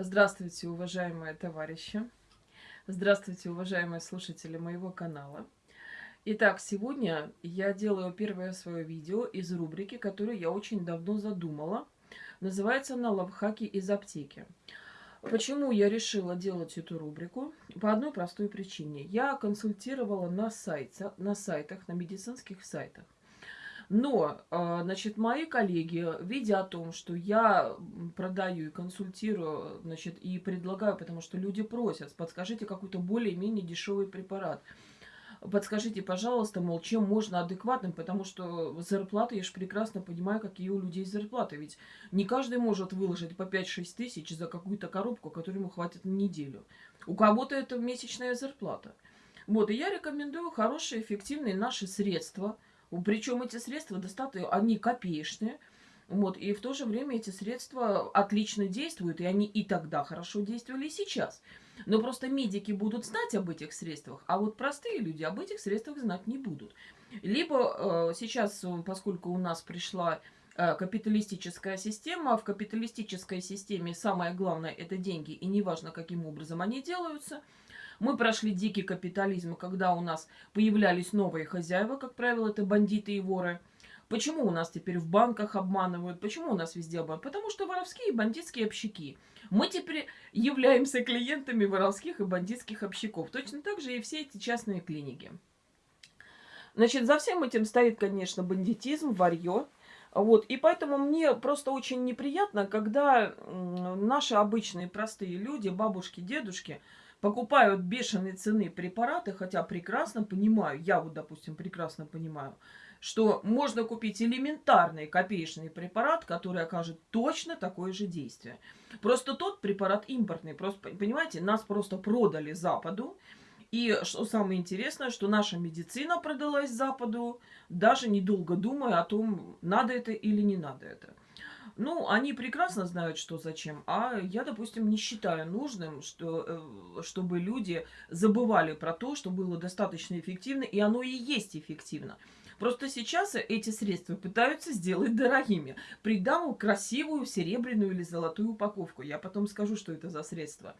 Здравствуйте, уважаемые товарищи! Здравствуйте, уважаемые слушатели моего канала! Итак, сегодня я делаю первое свое видео из рубрики, которую я очень давно задумала. Называется она «Лавхаки из аптеки». Почему я решила делать эту рубрику? По одной простой причине. Я консультировала на, сайте, на сайтах, на медицинских сайтах. Но, а, значит, мои коллеги, видя о том, что я продаю и консультирую, значит, и предлагаю, потому что люди просят, подскажите какой-то более-менее дешевый препарат. Подскажите, пожалуйста, мол, чем можно адекватным, потому что зарплаты, я же прекрасно понимаю, какие у людей зарплаты. Ведь не каждый может выложить по 5-6 тысяч за какую-то коробку, которую ему хватит на неделю. У кого-то это месячная зарплата. Вот, и я рекомендую хорошие, эффективные наши средства – причем эти средства достаточно, они копеечные. Вот, и в то же время эти средства отлично действуют, и они и тогда хорошо действовали, и сейчас. Но просто медики будут знать об этих средствах, а вот простые люди об этих средствах знать не будут. Либо э, сейчас, поскольку у нас пришла э, капиталистическая система, в капиталистической системе самое главное это деньги, и неважно каким образом они делаются – мы прошли дикий капитализм, когда у нас появлялись новые хозяева, как правило, это бандиты и воры. Почему у нас теперь в банках обманывают? Почему у нас везде обманывают? Потому что воровские и бандитские общики. Мы теперь являемся клиентами воровских и бандитских общиков. Точно так же и все эти частные клиники. Значит, за всем этим стоит, конечно, бандитизм, варье. Вот, и поэтому мне просто очень неприятно, когда наши обычные простые люди, бабушки, дедушки, покупают бешеные цены препараты, хотя прекрасно понимаю, я вот, допустим, прекрасно понимаю, что можно купить элементарный копеечный препарат, который окажет точно такое же действие. Просто тот препарат импортный. Просто, понимаете, нас просто продали Западу. И что самое интересное, что наша медицина продалась Западу, даже недолго думая о том, надо это или не надо это. Ну, они прекрасно знают, что зачем, а я, допустим, не считаю нужным, что, э, чтобы люди забывали про то, что было достаточно эффективно, и оно и есть эффективно. Просто сейчас эти средства пытаются сделать дорогими. Придам красивую серебряную или золотую упаковку. Я потом скажу, что это за средство.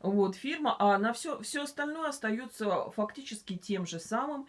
Вот, фирма, а на все, все остальное остается фактически тем же самым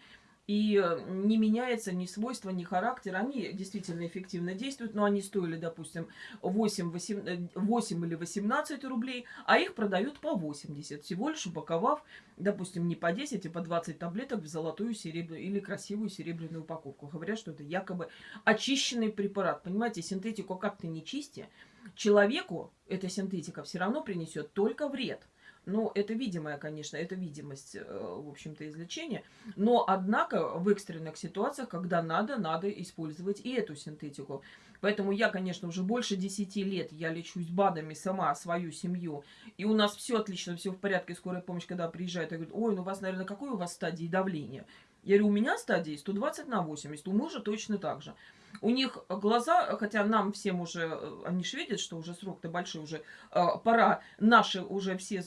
и не меняется ни свойства, ни характер. Они действительно эффективно действуют, но они стоили, допустим, 8, 8, 8 или 18 рублей, а их продают по 80, всего лишь упаковав, допустим, не по 10, а по 20 таблеток в золотую серебряную или красивую серебряную упаковку. Говорят, что это якобы очищенный препарат. Понимаете, синтетику как-то не чисти, человеку эта синтетика все равно принесет только вред. Ну, это видимая, конечно, это видимость, э, в общем-то, излечения. Но, однако, в экстренных ситуациях, когда надо, надо использовать и эту синтетику. Поэтому я, конечно, уже больше 10 лет я лечусь БАДами сама, свою семью. И у нас все отлично, все в порядке. Скорая помощь, когда приезжает, я говорю, ой, ну у вас, наверное, какой у вас стадии давления? Я говорю, у меня стадии 120 на 80, у мужа точно так же. У них глаза, хотя нам всем уже, э, они же видят, что уже срок-то большой, уже э, пора наши уже все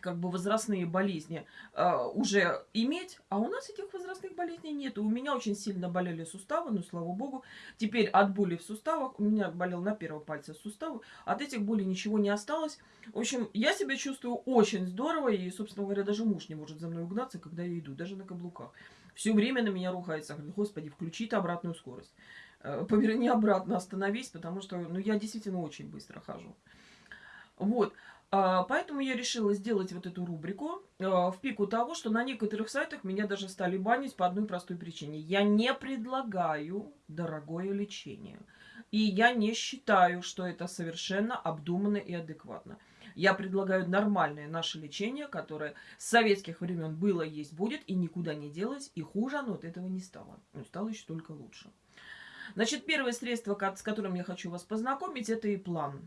как бы возрастные болезни э, уже иметь, а у нас этих возрастных болезней нет. У меня очень сильно болели суставы, но слава богу, теперь от боли в суставах, у меня болел на первом пальце суставы, от этих болей ничего не осталось. В общем, я себя чувствую очень здорово, и, собственно говоря, даже муж не может за мной угнаться, когда я иду, даже на каблуках. Все время на меня рухается, говорит, господи, включи ты обратную скорость. Э, поверни обратно, остановись, потому что, ну, я действительно очень быстро хожу. Вот. А, поэтому я решила сделать вот эту рубрику а, в пику того, что на некоторых сайтах меня даже стали банить по одной простой причине. Я не предлагаю дорогое лечение. И я не считаю, что это совершенно обдуманно и адекватно. Я предлагаю нормальное наше лечение, которое с советских времен было, есть, будет и никуда не делось. И хуже оно от этого не стало. Ну, стало еще только лучше. Значит, первое средство, с которым я хочу вас познакомить, это и план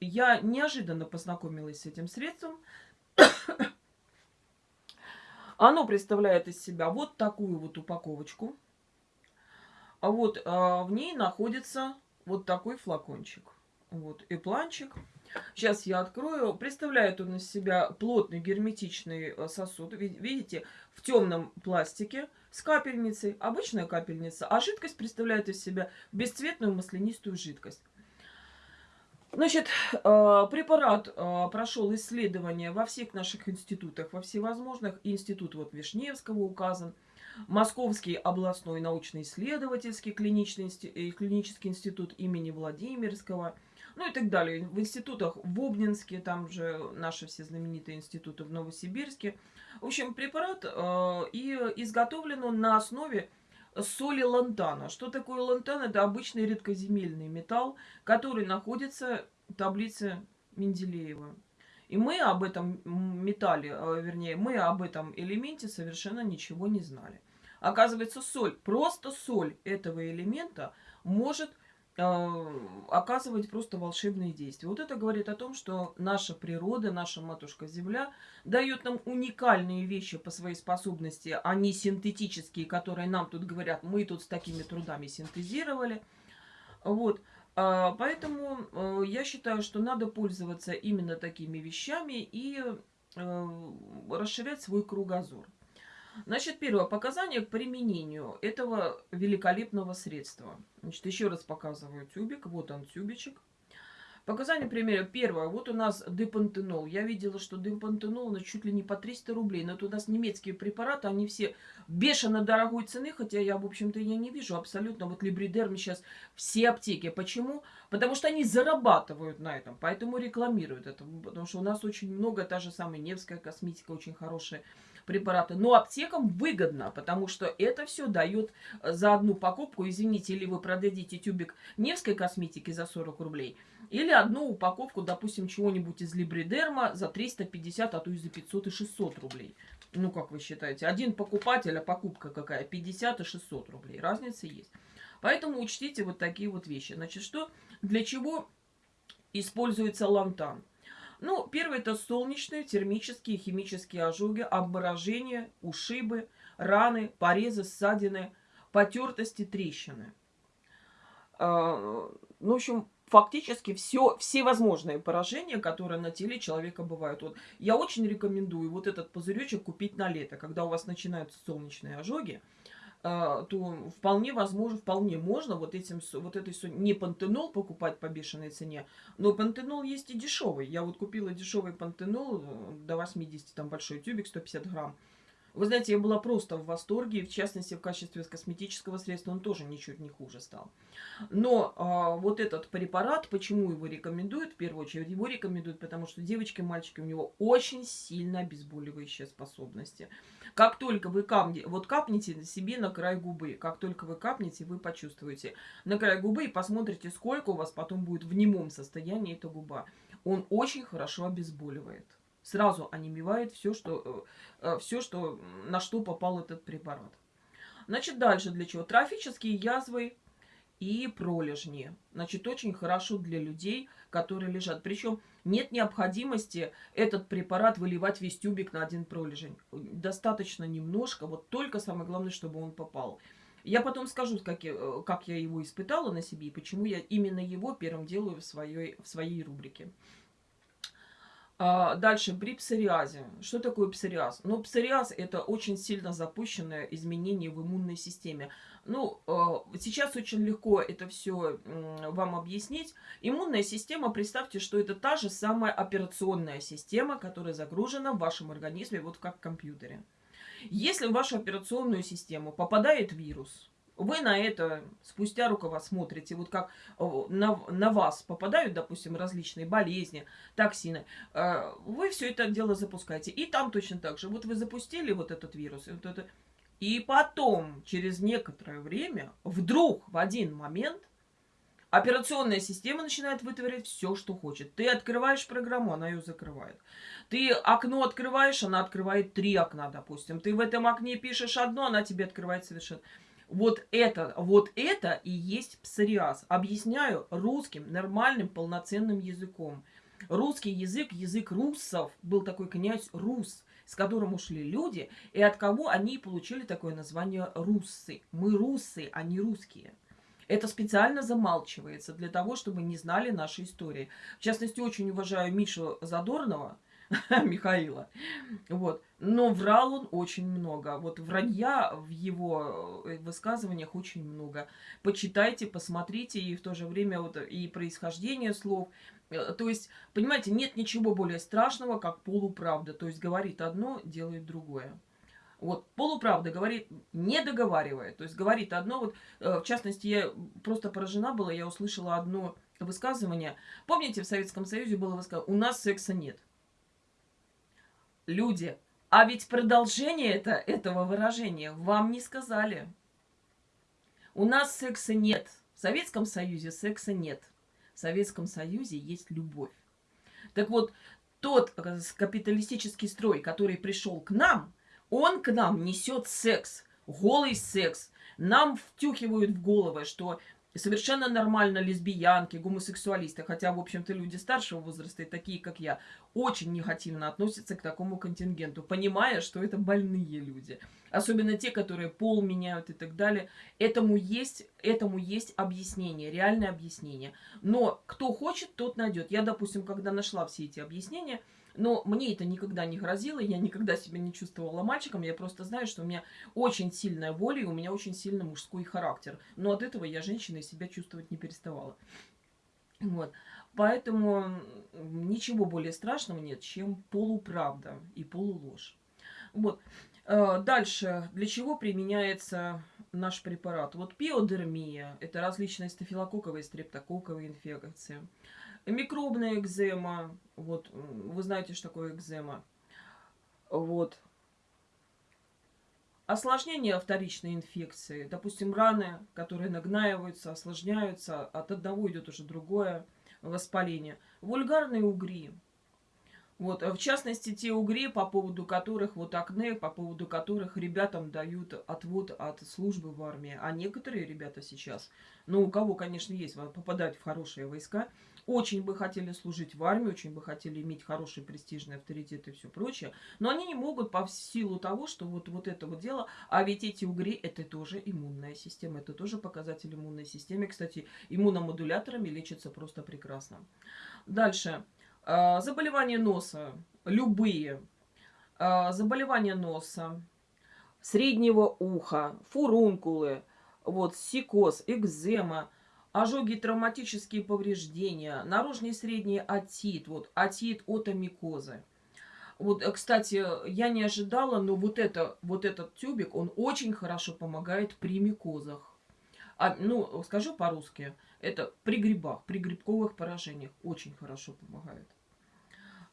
я неожиданно познакомилась с этим средством. Оно представляет из себя вот такую вот упаковочку. А вот а, в ней находится вот такой флакончик. Вот и планчик. Сейчас я открою. Представляет он из себя плотный герметичный э, сосуд. Видите, в темном пластике с капельницей. Обычная капельница. А жидкость представляет из себя бесцветную маслянистую жидкость. Значит, э, препарат э, прошел исследование во всех наших институтах, во всевозможных. Институт вот Вишневского указан, Московский областной научно-исследовательский клинический, э, клинический институт имени Владимирского, ну и так далее. В институтах в Обнинске, там же наши все знаменитые институты в Новосибирске. В общем, препарат и изготовлен он на основе соли лантана. Что такое лантан? Это обычный редкоземельный металл, который находится в таблице Менделеева. И мы об этом металле, э, вернее, мы об этом элементе совершенно ничего не знали. Оказывается, соль, просто соль этого элемента может оказывать просто волшебные действия. Вот это говорит о том, что наша природа, наша матушка Земля дает нам уникальные вещи по своей способности, а не синтетические, которые нам тут говорят, мы тут с такими трудами синтезировали. Вот. А, поэтому э, я считаю, что надо пользоваться именно такими вещами и э, расширять свой кругозор. Значит, первое показание к применению этого великолепного средства. Значит, еще раз показываю тюбик. Вот он, тюбичек. Показания примера. Первое. Вот у нас депантенол. Я видела, что депантенол на чуть ли не по 300 рублей. Но это у нас немецкие препараты. Они все бешено дорогой цены. Хотя я, в общем-то, я не вижу абсолютно. Вот Либридерм сейчас все аптеки. Почему? Потому что они зарабатывают на этом. Поэтому рекламируют это. Потому что у нас очень много. Та же самая Невская косметика очень хорошая препараты. Но аптекам выгодно, потому что это все дает э, за одну покупку, извините, или вы продадите тюбик Невской косметики за 40 рублей, или одну упаковку, допустим, чего-нибудь из Либридерма за 350, а то и за 500 и 600 рублей. Ну, как вы считаете? Один покупатель, а покупка какая? 50 и 600 рублей. Разница есть. Поэтому учтите вот такие вот вещи. Значит, что, для чего используется лантан? Ну, первое это солнечные, термические, химические ожоги, обморожения, ушибы, раны, порезы, ссадины, потертости, трещины. А, ну, в общем, фактически все, все возможные поражения, которые на теле человека бывают. Вот я очень рекомендую вот этот пузыречек купить на лето, когда у вас начинаются солнечные ожоги. А, то вполне возможно, вполне можно вот этим, вот этой, не пантенол покупать по бешеной цене, но пантенол есть и дешевый. Я вот купила дешевый пантенол э, до 80, там большой тюбик, 150 грамм. Вы знаете, я была просто в восторге, в частности, в качестве косметического средства он тоже ничуть не хуже стал. Но а, вот этот препарат, почему его рекомендуют? В первую очередь, его рекомендуют, потому что девочки, мальчики, у него очень сильно обезболивающие способности. Как только вы капнете, вот капните себе на край губы, как только вы капнете, вы почувствуете на край губы и посмотрите, сколько у вас потом будет в немом состоянии эта губа. Он очень хорошо обезболивает. Сразу онемевает все, что, э, э, все, что, на что попал этот препарат. Значит, дальше для чего? Трофические язвы и пролежни. Значит, очень хорошо для людей, которые лежат. Причем нет необходимости этот препарат выливать весь тюбик на один пролежень. Достаточно немножко, вот только самое главное, чтобы он попал. Я потом скажу, как я, э, как я его испытала на себе и почему я именно его первым делаю в своей, в своей рубрике. А, дальше, при псориазе. Что такое псориаз? Ну, псориаз – это очень сильно запущенное изменение в иммунной системе. Ну, а, сейчас очень легко это все вам объяснить. Иммунная система, представьте, что это та же самая операционная система, которая загружена в вашем организме, вот как в компьютере. Если в вашу операционную систему попадает вирус, вы на это спустя рукава смотрите, вот как на, на вас попадают, допустим, различные болезни, токсины, э, вы все это дело запускаете. И там точно так же. Вот вы запустили вот этот вирус, вот это, и потом, через некоторое время, вдруг в один момент Операционная система начинает вытворять все, что хочет. Ты открываешь программу, она ее закрывает. Ты окно открываешь, она открывает три окна, допустим. Ты в этом окне пишешь одно, она тебе открывает совершенно... Вот это, вот это и есть псориаз. Объясняю русским, нормальным, полноценным языком. Русский язык, язык руссов, был такой князь Рус, с которым ушли люди, и от кого они получили такое название руссы. Мы руссы, а не русские. Это специально замалчивается для того, чтобы не знали нашей истории. В частности, очень уважаю Мишу Задорнова, Михаила. Вот. Но врал он очень много. Вот вранья в его э, высказываниях очень много. Почитайте, посмотрите, и в то же время вот и происхождение слов. Э, то есть, понимаете, нет ничего более страшного, как полуправда. То есть говорит одно, делает другое. Вот, полуправда говорит, не договаривая. То есть говорит одно, вот, э, в частности, я просто поражена была, я услышала одно высказывание. Помните, в Советском Союзе было высказывание, у нас секса нет. Люди, а ведь продолжение это, этого выражения вам не сказали. У нас секса нет. В Советском Союзе секса нет. В Советском Союзе есть любовь. Так вот, тот э, капиталистический строй, который пришел к нам, он к нам несет секс, голый секс. Нам втюхивают в головы, что совершенно нормально лесбиянки, гомосексуалисты, хотя, в общем-то, люди старшего возраста, и такие, как я, очень негативно относятся к такому контингенту, понимая, что это больные люди. Особенно те, которые пол меняют и так далее. Этому есть, этому есть объяснение, реальное объяснение. Но кто хочет, тот найдет. Я, допустим, когда нашла все эти объяснения, но мне это никогда не грозило, я никогда себя не чувствовала мальчиком, я просто знаю, что у меня очень сильная воля и у меня очень сильный мужской характер. Но от этого я женщиной себя чувствовать не переставала. Вот. Поэтому ничего более страшного нет, чем полуправда и полуложь. Вот. Э, дальше. Для чего применяется наш препарат? Вот пиодермия. Это различные стафилококковые, стрептококковые инфекции. Микробная экзема. Вот, вы знаете, что такое экзема. Вот. Осложнение вторичной инфекции. Допустим, раны, которые нагнаиваются, осложняются. От одного идет уже другое воспаление. Вульгарные угри. Вот, в частности, те угри, по поводу которых, вот акне, по поводу которых ребятам дают отвод от службы в армии. А некоторые ребята сейчас, ну, у кого, конечно, есть, попадать в хорошие войска, очень бы хотели служить в армии, очень бы хотели иметь хороший престижный авторитет и все прочее, но они не могут по силу того, что вот, вот это вот дело, а ведь эти угри это тоже иммунная система, это тоже показатель иммунной системы. Кстати, иммуномодуляторами лечится просто прекрасно. Дальше. А, заболевания носа, любые. А, заболевания носа, среднего уха, фурункулы, вот, сикоз, экзема, ожоги, травматические повреждения, наружный средний отит, вот, отит отомикозы. Вот, э, кстати, я не ожидала, но вот, это, вот этот тюбик, он очень хорошо помогает при микозах. А, ну, скажу по-русски, это при грибах, при грибковых поражениях очень хорошо помогает.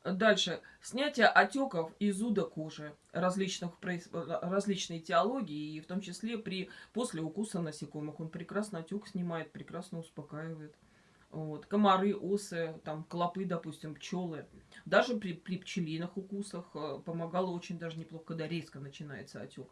Дальше. Снятие отеков и зуда кожи различных, различной теологии, и в том числе при, после укуса насекомых. Он прекрасно отек снимает, прекрасно успокаивает. Вот. Комары, осы, там, клопы, допустим, пчелы. Даже при, при пчелиных укусах э, помогало очень даже неплохо, когда резко начинается отек.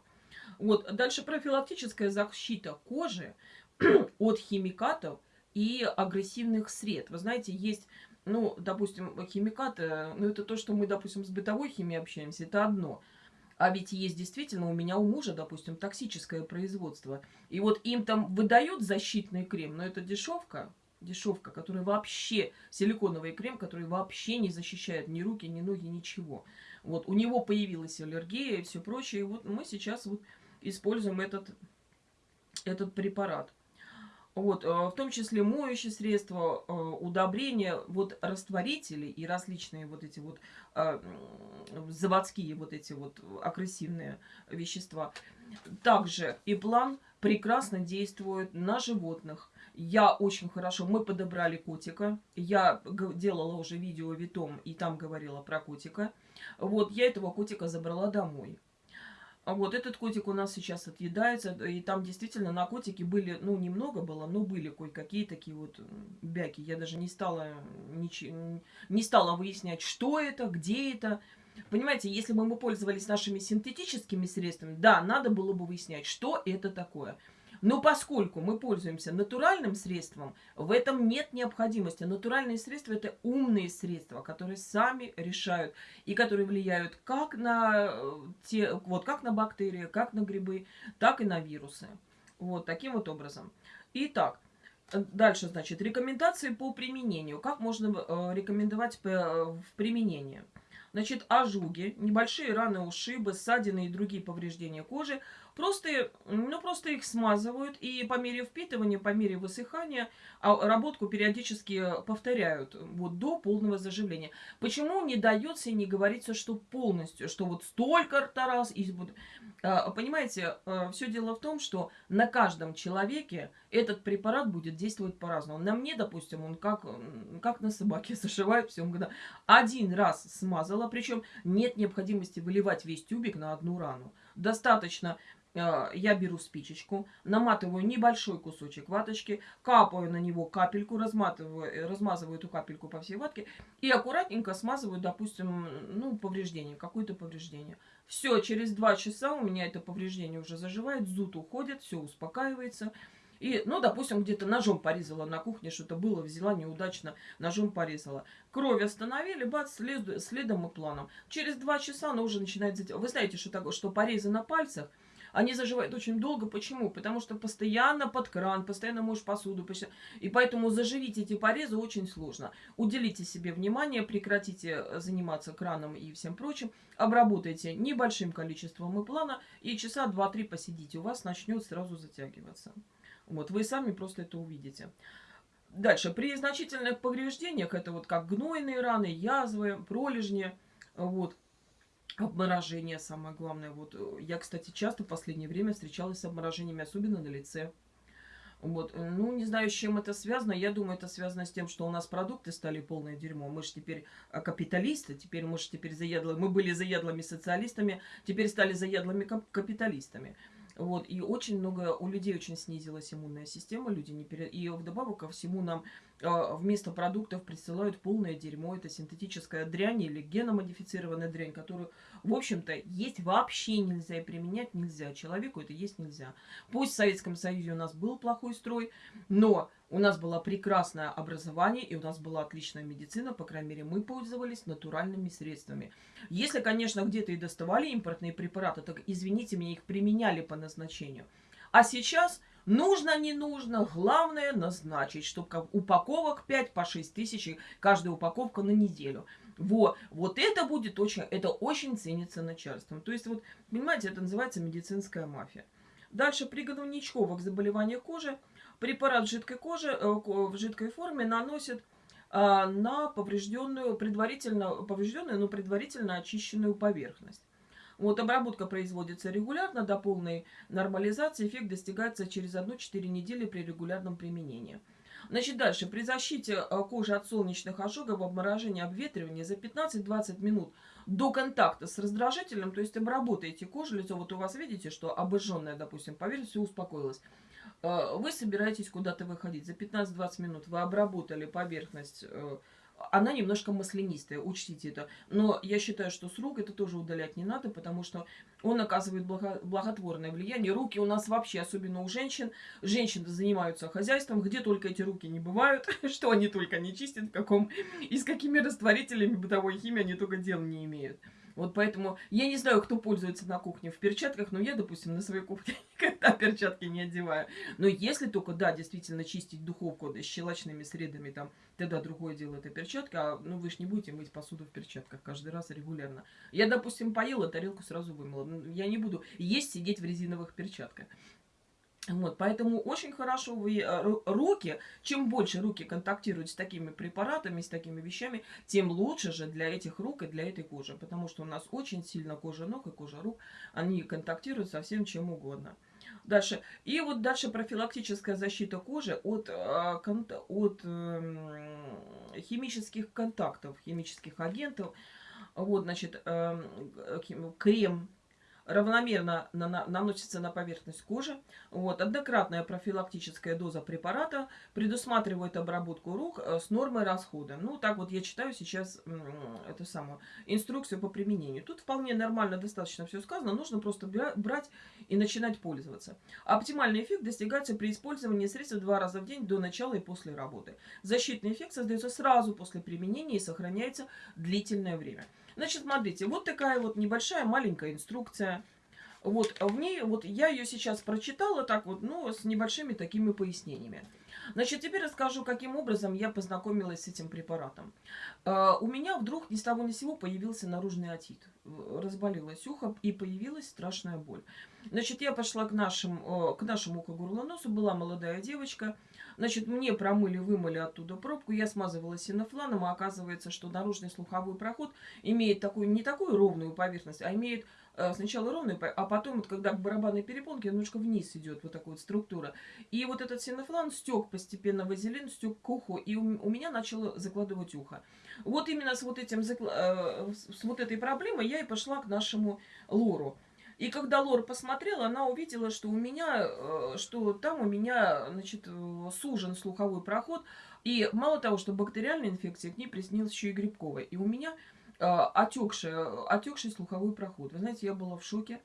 Вот. Дальше профилактическая защита кожи от химикатов и агрессивных сред. Вы знаете, есть ну, допустим, химикаты, ну, это то, что мы, допустим, с бытовой химией общаемся, это одно. А ведь есть действительно, у меня у мужа, допустим, токсическое производство. И вот им там выдают защитный крем, но это дешевка, дешевка, которая вообще, силиконовый крем, который вообще не защищает ни руки, ни ноги, ничего. Вот, у него появилась аллергия и все прочее. И вот мы сейчас вот используем этот, этот препарат. Вот, э, в том числе моющие средства, э, удобрения, вот растворители и различные вот эти вот э, заводские вот эти вот агрессивные вещества. Также и план прекрасно действует на животных. Я очень хорошо, мы подобрали котика. Я делала уже видео витом и там говорила про котика. Вот, я этого котика забрала домой. А вот этот котик у нас сейчас отъедается, и там действительно на котике были, ну, немного было, но были кое-какие такие вот бяки. Я даже не стала, нич... не стала выяснять, что это, где это. Понимаете, если бы мы пользовались нашими синтетическими средствами, да, надо было бы выяснять, что это такое. Но поскольку мы пользуемся натуральным средством, в этом нет необходимости. Натуральные средства – это умные средства, которые сами решают и которые влияют как на, э, те, вот, как на бактерии, как на грибы, так и на вирусы. Вот таким вот образом. Итак, дальше, значит, рекомендации по применению. Как можно э, рекомендовать э, в применении? Значит, ожоги, небольшие раны, ушибы, ссадины и другие повреждения кожи Просто, ну, просто их смазывают, и по мере впитывания, по мере высыхания а работку периодически повторяют вот до полного заживления. Почему не дается и не говорится, что полностью, что вот столько-то раз... И вот, а, понимаете, а, все дело в том, что на каждом человеке этот препарат будет действовать по-разному. На мне, допустим, он как, как на собаке зашивает все мгновенно. Один раз смазала, причем нет необходимости выливать весь тюбик на одну рану. Достаточно Э, я беру спичечку, наматываю небольшой кусочек ваточки, капаю на него капельку, разматываю, э, размазываю эту капельку по всей ватке и аккуратненько смазываю, допустим, ну, повреждение, какое-то повреждение. Все, через два часа у меня это повреждение уже заживает, зуд уходит, все успокаивается. И, ну, допустим, где-то ножом порезала на кухне, что-то было, взяла неудачно, ножом порезала. Кровь остановили, бац, след, следом и планом. Через два часа она уже начинает затягивать. Вы знаете, что такое, что порезы на пальцах – они заживают очень долго. Почему? Потому что постоянно под кран, постоянно моешь посуду. И поэтому заживить эти порезы очень сложно. Уделите себе внимание, прекратите э, заниматься краном и всем прочим. Обработайте небольшим количеством плана и часа 2-3 посидите. У вас начнет сразу затягиваться. Вот, вы сами просто это увидите. Дальше, при значительных повреждениях, это вот как гнойные раны, язвы, пролежни, вот, Обморожение самое главное. Вот э, я, кстати, часто в последнее время встречалась с обморожениями, особенно на лице. Вот. Э, ну, не знаю, с чем это связано. Я думаю, это связано с тем, что у нас продукты стали полное дерьмо. Мы же теперь э, капиталисты, теперь мы же теперь заядлые. Мы были заядлыми социалистами, теперь стали заядлыми капиталистами. Вот, и очень много, у людей очень снизилась иммунная система, люди не пере... И вдобавок ко всему нам э, вместо продуктов присылают полное дерьмо, это синтетическая дрянь или геномодифицированная дрянь, которую, в общем-то, есть вообще нельзя и применять нельзя. Человеку это есть нельзя. Пусть в Советском Союзе у нас был плохой строй, но у нас было прекрасное образование, и у нас была отличная медицина, по крайней мере, мы пользовались натуральными средствами. Если, конечно, где-то и доставали импортные препараты, так, извините меня, их применяли по назначению. А сейчас нужно, не нужно, главное назначить, чтобы упаковок 5 по 6 тысяч, каждая упаковка на неделю. Вот, вот это будет очень, это очень ценится начальством. То есть, вот, понимаете, это называется медицинская мафия. Дальше при гнойничковых заболеваниях кожи Препарат жидкой кожи э, в жидкой форме наносит а, на поврежденную, предварительно поврежденную, но предварительно очищенную поверхность. Вот обработка производится регулярно до полной нормализации. Эффект достигается через 1-4 недели при регулярном применении. Значит, дальше. При защите э, кожи от солнечных ожогов, обморожения, обветривания за 15-20 минут до контакта с раздражителем, то есть обработаете кожу, лицо, вот у вас видите, что обожженная, допустим, поверхность, все успокоилось. Э, вы собираетесь куда-то выходить. За 15-20 минут вы обработали поверхность. Она немножко маслянистая, учтите это. Но я считаю, что с рук это тоже удалять не надо, потому что он оказывает благо благотворное влияние. Руки у нас вообще, особенно у женщин. Женщины занимаются хозяйством, где только эти руки не бывают, что они только не чистят, в каком и с какими растворителями бытовой химии они только дел не имеют. Вот поэтому я не знаю, кто пользуется на кухне в перчатках, но я, допустим, на своей кухне никогда перчатки не одеваю. Но если только, да, действительно чистить духовку да, щелочными средами, там, тогда другое дело это перчатка. А, ну, вы же не будете мыть посуду в перчатках каждый раз регулярно. Я, допустим, поела, тарелку сразу вымыла. Я не буду есть, сидеть в резиновых перчатках. Вот, поэтому очень хорошо вы э, руки, чем больше руки контактируют с такими препаратами, с такими вещами, тем лучше же для этих рук и для этой кожи. Потому что у нас очень сильно кожа ног и кожа рук, они контактируют со всем чем угодно. Дальше. И вот дальше профилактическая защита кожи от, э, от эм, химических контактов, химических агентов. Вот, значит, эм, крем равномерно на, на, наносится на поверхность кожи. Вот. Однократная профилактическая доза препарата предусматривает обработку рук э, с нормой расхода. Ну, так вот я читаю сейчас эту самую инструкцию по применению. Тут вполне нормально, достаточно все сказано. Нужно просто брать и начинать пользоваться. Оптимальный эффект достигается при использовании средства два раза в день до начала и после работы. Защитный эффект создается сразу после применения и сохраняется длительное время. Значит, смотрите, вот такая вот небольшая маленькая инструкция. Вот в ней, вот я ее сейчас прочитала так вот, ну, с небольшими такими пояснениями. Значит, теперь расскажу, каким образом я познакомилась с этим препаратом. Uh, у меня вдруг ни с того ни с сего появился наружный отит. Разболелось ухо и появилась страшная боль. Значит, я пошла к, нашим, к нашему ухо-горлоносу, была молодая девочка. Значит, мне промыли, вымыли оттуда пробку, я смазывала синофланом, а оказывается, что наружный слуховой проход имеет такую, не такую ровную поверхность, а имеет Э, сначала ровный, а потом, вот, когда к барабанной перепонке, немножко вниз идет вот такая вот структура. И вот этот синофлан стек постепенно вазелин, стек к уху, и у, у меня начало закладывать ухо. Вот именно с вот, этим, э, с вот этой проблемой я и пошла к нашему лору. И когда Лор посмотрела, она увидела, что у меня, э, что там у меня, значит, сужен слуховой проход. И мало того, что бактериальная инфекция, к ней приснилась еще и грибковая. И у меня а, отекший, отекший слуховой проход. Вы знаете, я была в шоке.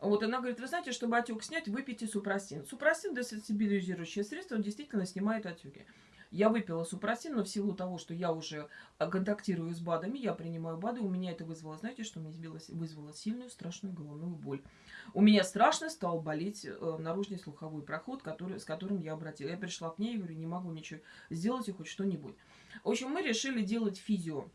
Вот она говорит, вы знаете, чтобы отек снять, выпейте супрастин. Супрастин – десенсибилизирующее средство, он действительно снимает отеки. Я выпила супрастин, но в силу того, что я уже контактирую с БАДами, я принимаю БАДы, у меня это вызвало, знаете, что мне вызвало сильную, страшную головную боль. У меня страшно стал болеть э, наружный слуховой проход, который, с которым я обратила. Я пришла к ней и говорю, не могу ничего сделать, хоть что-нибудь. В общем, мы решили делать физио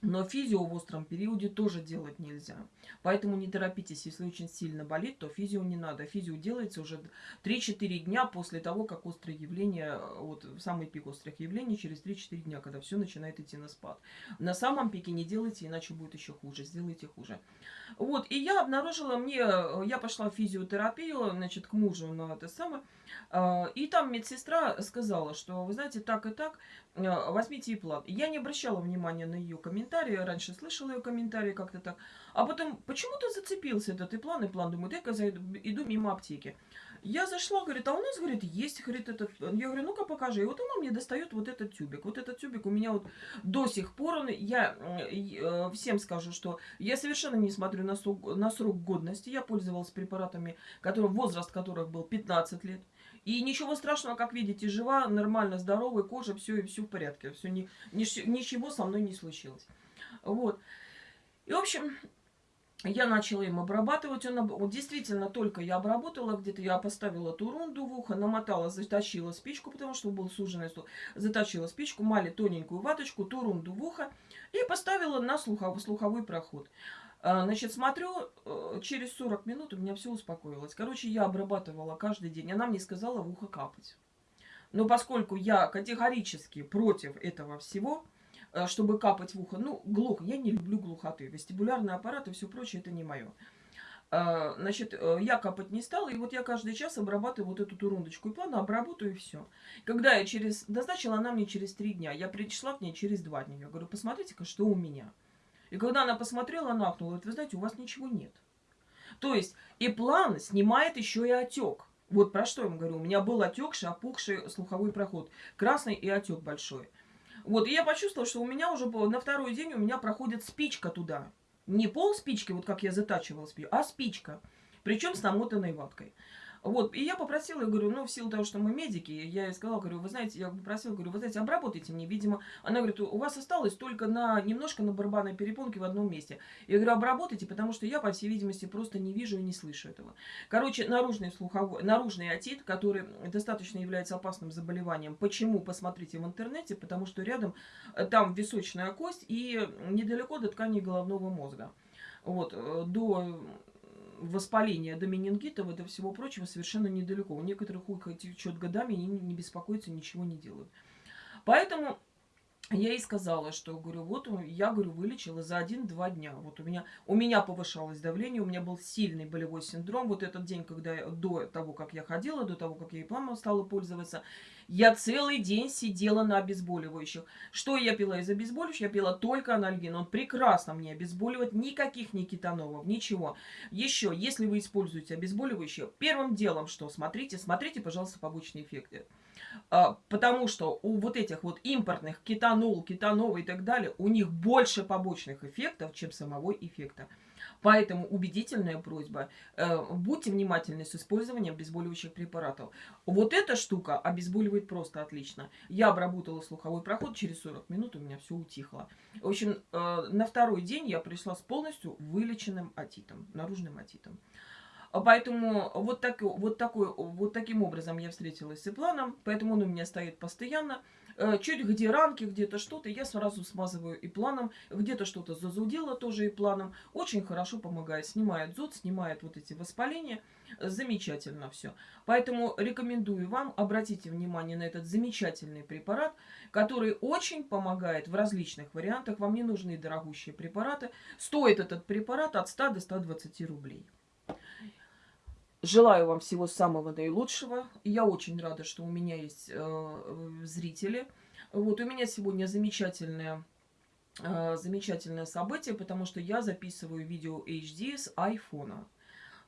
но физио в остром периоде тоже делать нельзя. Поэтому не торопитесь, если очень сильно болит, то физио не надо. Физио делается уже 3-4 дня после того, как острое явление, вот самый пик острых явлений, через 3-4 дня, когда все начинает идти на спад. На самом пике не делайте, иначе будет еще хуже, сделайте хуже. Вот, и я обнаружила, мне, я пошла в физиотерапию, значит, к мужу на это самое, а, и там медсестра сказала, что, вы знаете, так и так, возьмите и план. Я не обращала внимания на ее комментарии, раньше слышала ее комментарии как-то так. А потом почему-то зацепился этот и план, и план. Думаю, дай-ка иду мимо аптеки. Я зашла, говорит, а у нас, говорит, есть, говорит, этот... Я говорю, ну-ка покажи. И вот она мне достает вот этот тюбик. Вот этот тюбик у меня вот до сих пор, он, я э, всем скажу, что я совершенно не смотрю на срок, на срок годности. Я пользовалась препаратами, которые, возраст которых был 15 лет. И ничего страшного, как видите, жива, нормально, здоровая кожа, все и все в порядке. Все, ни, ничего со мной не случилось. Вот. И, в общем, я начала им обрабатывать. Он, вот действительно, только я обработала, где-то я поставила турунду в ухо, намотала, заточила спичку, потому что был суженный стул. Заточила спичку, мали тоненькую ваточку, турунду в ухо и поставила на слуховой, слуховой проход. А, значит, смотрю, э, через 40 минут у меня все успокоилось. Короче, я обрабатывала каждый день. Она мне сказала в ухо капать. Но поскольку я категорически против этого всего, э, чтобы капать в ухо, ну, глух, я не люблю глухоты. Вестибулярный аппарат и все прочее, это не мое. А, значит, э, я капать не стала, и вот я каждый час обрабатываю вот эту турундочку. И плавно обработаю, и все. Когда я через... Назначила она мне через три дня. Я пришла к ней через два дня. Я говорю, посмотрите-ка, что у меня. И когда она посмотрела, она ахнула, говорит, вы знаете, у вас ничего нет. То есть и план снимает еще и отек. Вот про что я вам говорю. У меня был отекший, опухший слуховой проход. Красный и отек большой. Вот, и я почувствовала, что у меня уже на второй день у меня проходит спичка туда. Не пол спички, вот как я затачивала спичку, а спичка. Причем с намотанной ваткой. Вот, и я попросила, я говорю, ну, в силу того, что мы медики, я ей сказала, говорю, вы знаете, я попросила, говорю, вы знаете, обработайте мне, видимо, она говорит, у вас осталось только на, немножко на барабанной перепонке в одном месте. Я говорю, обработайте, потому что я, по всей видимости, просто не вижу и не слышу этого. Короче, наружный слуховой, наружный отит, который достаточно является опасным заболеванием. Почему? Посмотрите в интернете, потому что рядом э, там височная кость и недалеко до ткани головного мозга. Вот, э, до воспаления до менингитов и до всего прочего совершенно недалеко. У некоторых ухо течет годами, они не беспокоятся, ничего не делают. Поэтому я ей сказала, что, говорю, вот я, говорю, вылечила за один-два дня. Вот у меня, у меня повышалось давление, у меня был сильный болевой синдром. Вот этот день, когда я, до того, как я ходила, до того, как я и пламом стала пользоваться, я целый день сидела на обезболивающих. Что я пила из обезболивающих? Я пила только анальгин. Он прекрасно мне обезболивает. Никаких ни кетанолов, ничего. Еще, если вы используете обезболивающие, первым делом что? Смотрите, смотрите, пожалуйста, побочные эффекты. А, потому что у вот этих вот импортных кетанол, кетанова и так далее, у них больше побочных эффектов, чем самого эффекта. Поэтому убедительная просьба, э, будьте внимательны с использованием обезболивающих препаратов. Вот эта штука обезболивает просто отлично. Я обработала слуховой проход, через 40 минут у меня все утихло. В общем, э, на второй день я пришла с полностью вылеченным атитом, наружным атитом. А поэтому вот, так, вот, такой, вот таким образом я встретилась с Ипланом, поэтому он у меня стоит постоянно. Э, чуть где ранки, где-то что-то, я сразу смазываю и планом. Где-то что-то зазудело тоже и планом. Очень хорошо помогает. Снимает зуд, снимает вот эти воспаления. Замечательно все. Поэтому рекомендую вам, обратите внимание на этот замечательный препарат, который очень помогает в различных вариантах. Вам не нужны дорогущие препараты. Стоит этот препарат от 100 до 120 рублей. Желаю вам всего самого наилучшего. Я очень рада, что у меня есть э, зрители. Вот у меня сегодня замечательное, э, замечательное событие, потому что я записываю видео HD с айфона.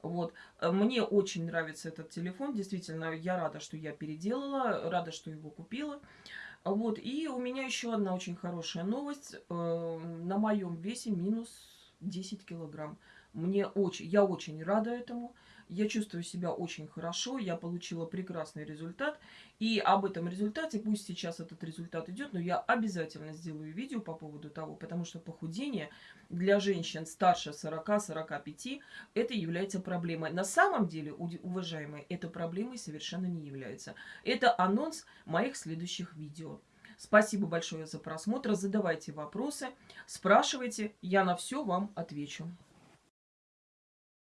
Вот. Мне очень нравится этот телефон. Действительно, я рада, что я переделала, рада, что его купила. Вот. И у меня еще одна очень хорошая новость. Э, на моем весе минус 10 килограмм. Мне очень, я очень рада этому. Я чувствую себя очень хорошо, я получила прекрасный результат. И об этом результате, пусть сейчас этот результат идет, но я обязательно сделаю видео по поводу того, потому что похудение для женщин старше 40-45 это является проблемой. На самом деле, уважаемые, это проблемой совершенно не является. Это анонс моих следующих видео. Спасибо большое за просмотр. Задавайте вопросы, спрашивайте, я на все вам отвечу.